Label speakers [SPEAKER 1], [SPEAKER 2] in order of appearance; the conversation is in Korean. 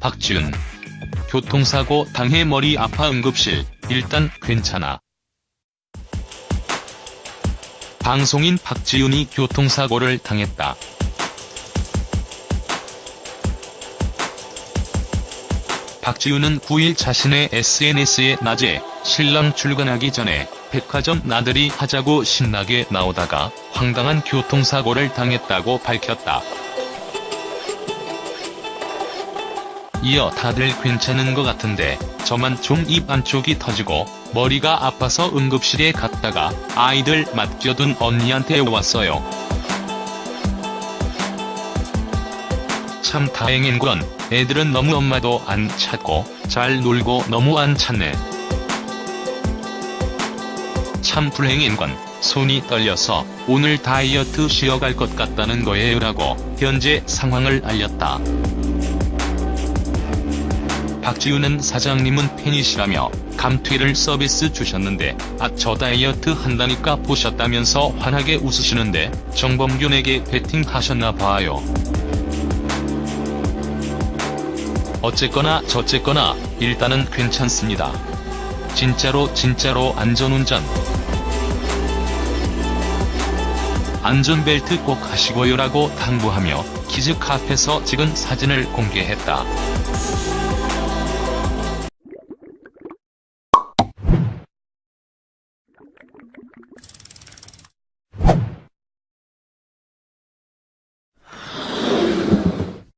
[SPEAKER 1] 박지윤. 교통사고 당해 머리 아파 응급실, 일단 괜찮아. 방송인 박지윤이 교통사고를 당했다. 박지윤은 9일 자신의 SNS에 낮에 신랑 출근하기 전에 백화점 나들이 하자고 신나게 나오다가 황당한 교통사고를 당했다고 밝혔다. 이어 다들 괜찮은 것 같은데 저만 좀 입 안쪽이 터지고 머리가 아파서 응급실에 갔다가 아이들 맡겨둔 언니한테 왔어요. 참 다행인 건 애들은 너무 엄마도 안 찾고 잘 놀고 너무 안 찾네. 참 불행인 건 손이 떨려서 오늘 다이어트 쉬어갈 것 같다는 거예요 라고 현재 상황을 알렸다. 박지우는 사장님은 팬이시라며 감퇴를 서비스 주셨는데 아 저 다이어트 한다니까 보셨다면서 환하게 웃으시는데 정범균에게 베팅하셨나 봐요. 어쨌거나 저쨌거나 일단은 괜찮습니다. 진짜로 진짜로 안전운전. 안전벨트 꼭 하시고요라고 당부하며 키즈 카페에서 찍은 사진을 공개했다.